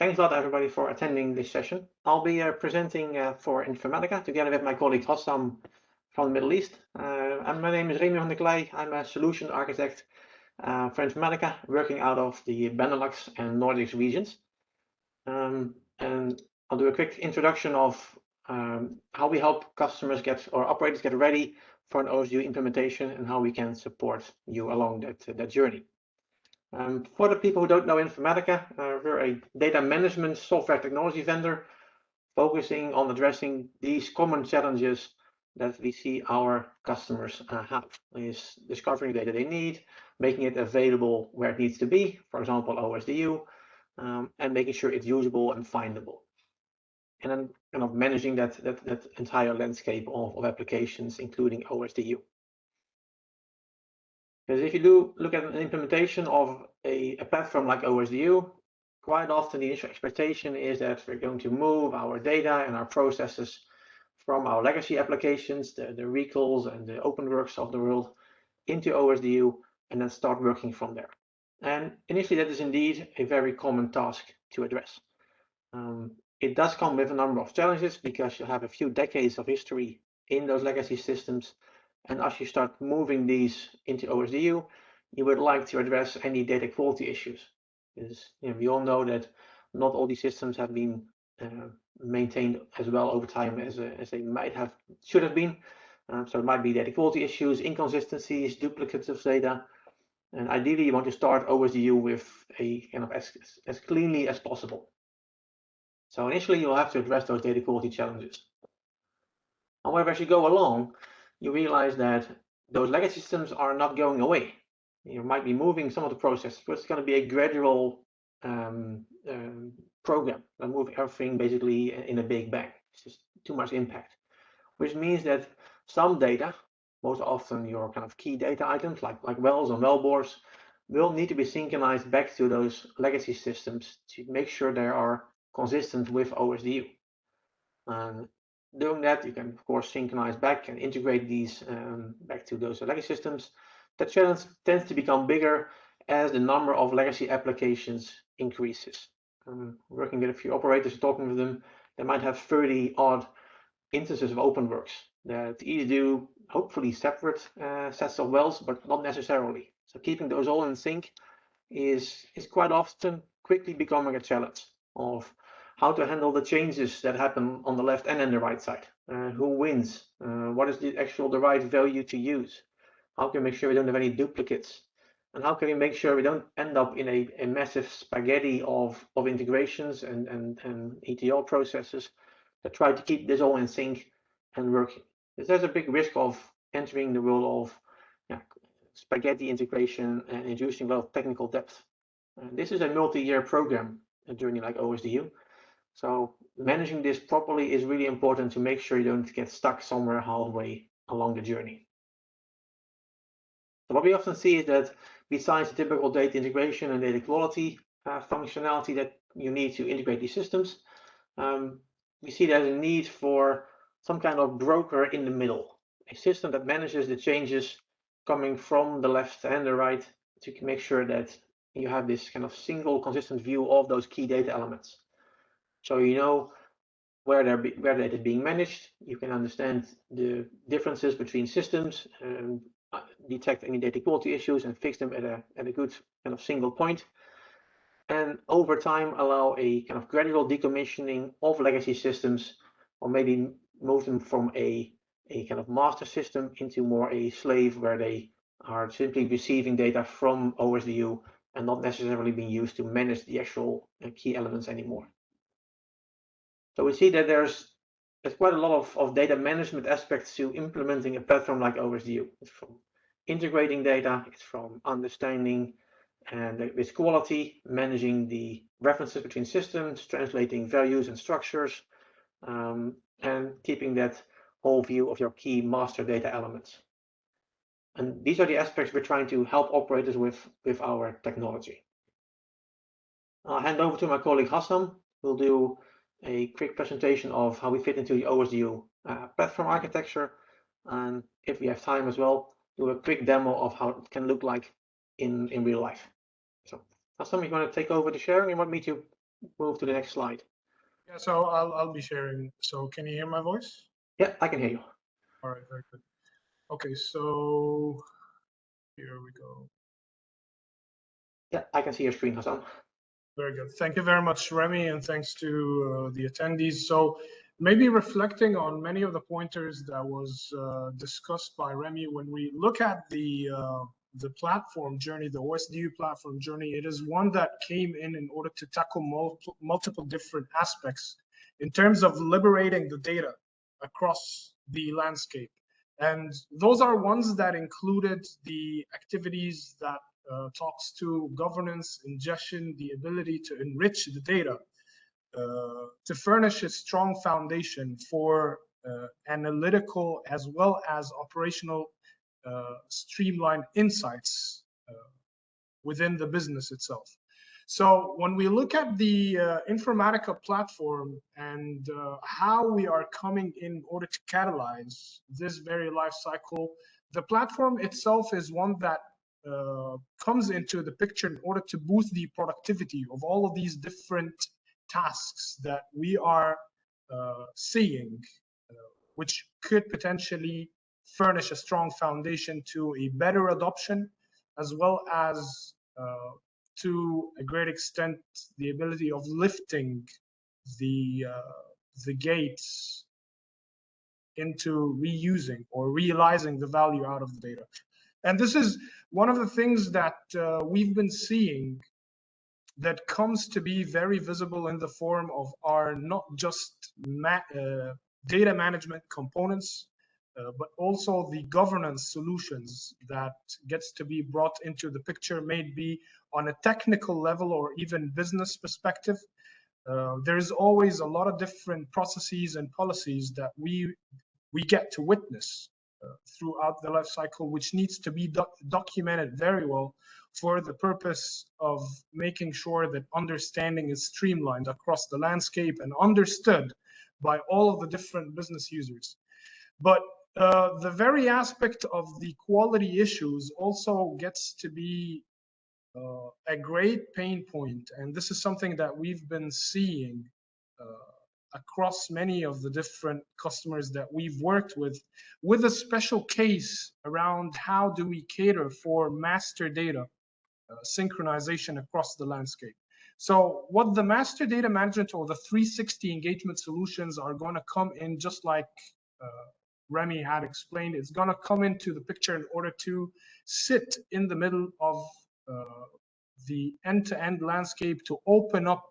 thanks a lot everybody for attending this session. I'll be uh, presenting uh, for Informatica together with my colleague Hassam from the Middle East. Uh, and my name is Remy van der Klei. I'm a solution architect uh, for Informatica, working out of the Benelux and Nordics regions. Um, and I'll do a quick introduction of um, how we help customers get or operators get ready for an OSDU implementation and how we can support you along that, that journey. Um, for the people who don't know Informatica, uh, we're a data management software technology vendor focusing on addressing these common challenges that we see our customers uh, have is discovering data they need, making it available where it needs to be, for example, OSDU, um, and making sure it's usable and findable. And then kind of managing that, that, that entire landscape of, of applications, including OSDU. Because if you do look at an implementation of a, a platform like OSDU, quite often the initial expectation is that we're going to move our data and our processes from our legacy applications, the, the recalls and the OpenWorks of the world, into OSDU and then start working from there. And initially, that is indeed a very common task to address. Um, it does come with a number of challenges because you have a few decades of history in those legacy systems and as you start moving these into OSDU, you would like to address any data quality issues. Because you know, we all know that not all these systems have been uh, maintained as well over time as, uh, as they might have should have been. Um, so it might be data quality issues, inconsistencies, duplicates of data. And ideally, you want to start OSDU with a kind of as, as cleanly as possible. So initially, you'll have to address those data quality challenges. However, as you go along, you realize that those legacy systems are not going away. You might be moving some of the processes, but it's going to be a gradual um, um, program and move everything basically in a big bang. It's just too much impact, which means that some data, most often your kind of key data items like, like wells and well wellbores, will need to be synchronized back to those legacy systems to make sure they are consistent with OSDU. And doing that, you can of course synchronize back and integrate these um, back to those legacy systems. That challenge tends to become bigger as the number of legacy applications increases. Um, working with a few operators, talking with them, they might have 30 odd instances of OpenWorks that either do hopefully separate uh, sets of wells, but not necessarily. So keeping those all in sync is, is quite often quickly becoming a challenge of how to handle the changes that happen on the left and on the right side. Uh, who wins? Uh, what is the actual the right value to use? How can we make sure we don't have any duplicates? And how can we make sure we don't end up in a, a massive spaghetti of, of integrations and, and, and ETL processes that try to keep this all in sync and working? Because there's a big risk of entering the world of yeah, spaghetti integration and inducing a lot of technical debt. This is a multi-year program, a journey like OSDU. So managing this properly is really important to make sure you don't get stuck somewhere halfway along the journey. So what we often see is that besides the typical data integration and data quality uh, functionality that you need to integrate these systems, um, we see there's a need for some kind of broker in the middle, a system that manages the changes coming from the left and the right to make sure that you have this kind of single consistent view of those key data elements. So you know where they're be, where they're being managed. You can understand the differences between systems, and uh, detect any data quality issues, and fix them at a at a good kind of single point. And over time, allow a kind of gradual decommissioning of legacy systems, or maybe move them from a a kind of master system into more a slave where they are simply receiving data from OSDU and not necessarily being used to manage the actual uh, key elements anymore. So we see that there's there's quite a lot of, of data management aspects to implementing a platform like OSDU. It's from integrating data, it's from understanding and its quality, managing the references between systems, translating values and structures, um, and keeping that whole view of your key master data elements. And these are the aspects we're trying to help operators with, with our technology. I'll hand over to my colleague Hassam, who'll do a quick presentation of how we fit into the OSDU uh, platform architecture. And if we have time as well, do a quick demo of how it can look like in, in real life. So Hassam, you want to take over the sharing? You want me to move to the next slide. Yeah, so I'll, I'll be sharing. So can you hear my voice? Yeah, I can hear you. All right, very good. Okay, so here we go. Yeah, I can see your screen, Hassan. Very good. Thank you very much, Remy, and thanks to uh, the attendees. So maybe reflecting on many of the pointers that was uh, discussed by Remy, when we look at the uh, the platform journey, the OSDU platform journey, it is one that came in in order to tackle multiple, multiple different aspects in terms of liberating the data across the landscape. And those are ones that included the activities that uh, talks to governance, ingestion, the ability to enrich the data, uh, to furnish a strong foundation for uh, analytical as well as operational uh, streamlined insights uh, within the business itself. So when we look at the uh, Informatica platform and how we are coming in order to catalyze this very life cycle, the platform itself is one that comes into the picture in order to boost the productivity of all of these different tasks that we are uh, seeing, which could potentially furnish a strong foundation to a better adoption, as well as uh, to a great extent the ability of lifting the uh, the gates into reusing or realizing the value out of the data. And this is one of the things that uh, we've been seeing that comes to be very visible in the form of our not just ma uh, data management components, uh, but also the governance solutions that gets to be brought into the picture may be on a technical level or even business perspective. Uh, there's always a lot of different processes and policies that we we get to witness throughout the life cycle, which needs to be doc documented very well for the purpose of making sure that understanding is streamlined across the landscape and understood by all of the different business users. But uh, the very aspect of the quality issues also gets to be uh, a great pain point, and this is something that we've been seeing uh, across many of the different customers that we've worked with, with a special case around how do we cater for master data uh, synchronization across the landscape. So what the master data management or the 360 engagement solutions are going to come in just like uh, Remy had explained, it's going to come into the picture in order to sit in the middle of uh, the end-to-end landscape to open up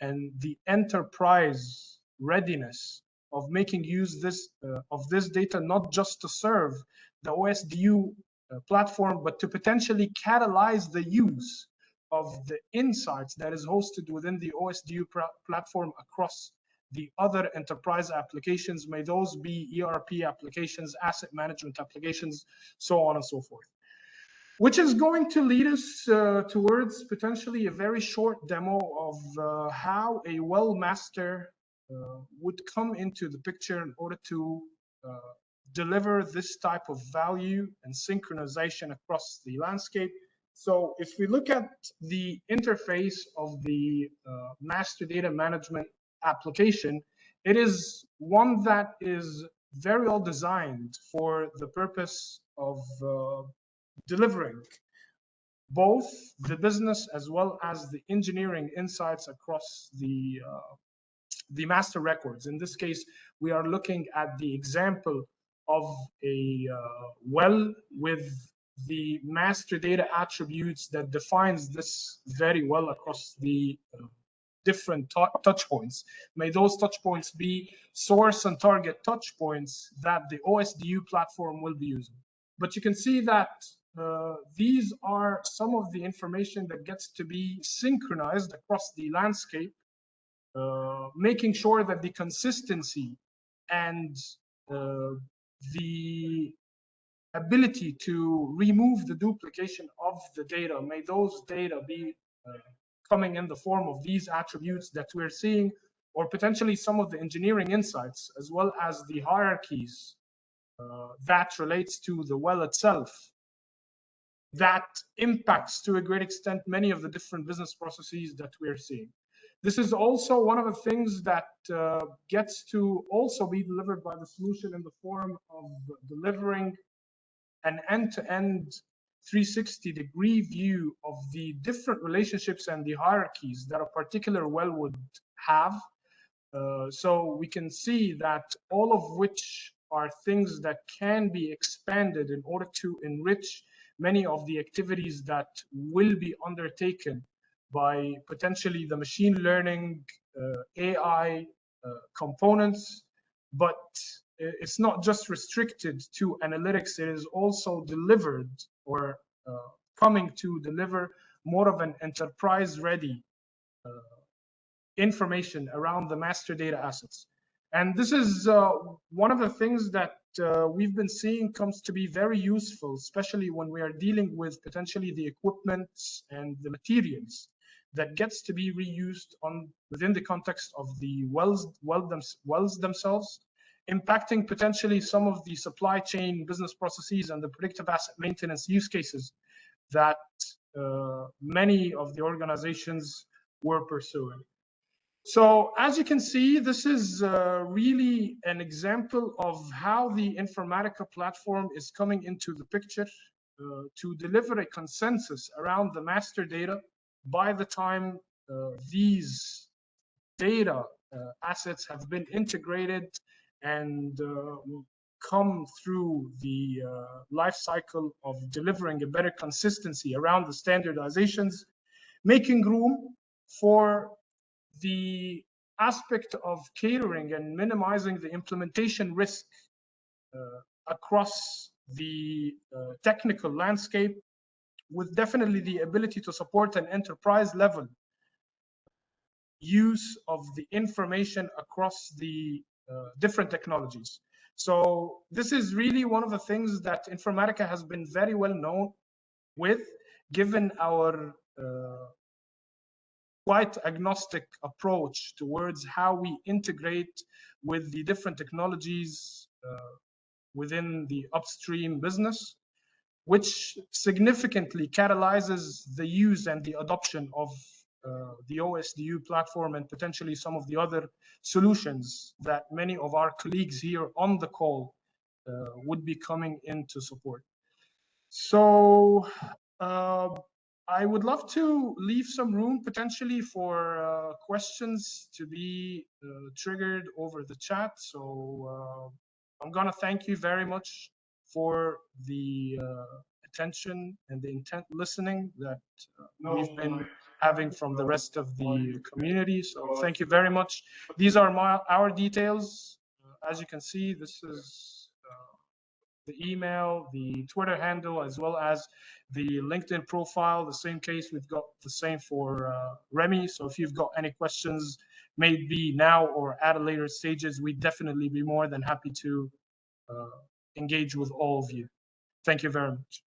and the enterprise readiness of making use this uh, of this data not just to serve the OSDU uh, platform, but to potentially catalyze the use of the insights that is hosted within the OSDU platform across the other enterprise applications, may those be ERP applications, asset management applications, so on and so forth. Which is going to lead us uh, towards potentially a very short demo of uh, how a well master uh, would come into the picture in order to uh, deliver this type of value and synchronization across the landscape. So if we look at the interface of the uh, master data management application, it is one that is very well designed for the purpose of uh, delivering both the business as well as the engineering insights across the uh, the master records. In this case, we are looking at the example of a uh, well with the master data attributes that defines this very well across the uh, different touch points. May those touch points be source and target touch points that the OSDU platform will be using. But you can see that uh, these are some of the information that gets to be synchronized across the landscape, uh, making sure that the consistency and uh, the ability to remove the duplication of the data, may those data be uh, coming in the form of these attributes that we're seeing, or potentially some of the engineering insights, as well as the hierarchies uh, that relates to the well itself, that impacts to a great extent many of the different business processes that we're seeing. This is also one of the things that uh, gets to also be delivered by the solution in the form of delivering an end-to-end 360 degree view of the different relationships and the hierarchies that a particular well would have. Uh, so we can see that all of which are things that can be expanded in order to enrich many of the activities that will be undertaken by potentially the machine learning uh, AI uh, components, but it's not just restricted to analytics, it is also delivered or uh, coming to deliver more of an enterprise ready uh, information around the master data assets. And this is uh, one of the things that uh, we've been seeing comes to be very useful, especially when we are dealing with potentially the equipment and the materials that gets to be reused on within the context of the wells, well them, wells themselves, impacting potentially some of the supply chain business processes and the predictive asset maintenance use cases that uh, many of the organizations were pursuing. So as you can see, this is uh, really an example of how the Informatica platform is coming into the picture uh, to deliver a consensus around the master data by the time uh, these data uh, assets have been integrated and uh, come through the uh, life cycle of delivering a better consistency around the standardizations, making room for the aspect of catering and minimizing the implementation risk uh, across the uh, technical landscape with definitely the ability to support an enterprise level use of the information across the uh, different technologies. So this is really one of the things that Informatica has been very well known with, given our uh, quite agnostic approach towards how we integrate with the different technologies uh, within the upstream business which significantly catalyzes the use and the adoption of uh, the OSDU platform and potentially some of the other solutions that many of our colleagues here on the call uh, would be coming in to support. So uh, I would love to leave some room potentially for uh, questions to be uh, triggered over the chat. So uh, I'm gonna thank you very much for the uh, attention and the intent listening that uh, we've been having from the rest of the community. So thank you very much. These are my our details. Uh, as you can see, this is uh, the email, the Twitter handle, as well as the LinkedIn profile. The same case, we've got the same for uh, Remy. So if you've got any questions, maybe now or at a later stages, we'd definitely be more than happy to uh, engage with all of you. Thank you very much.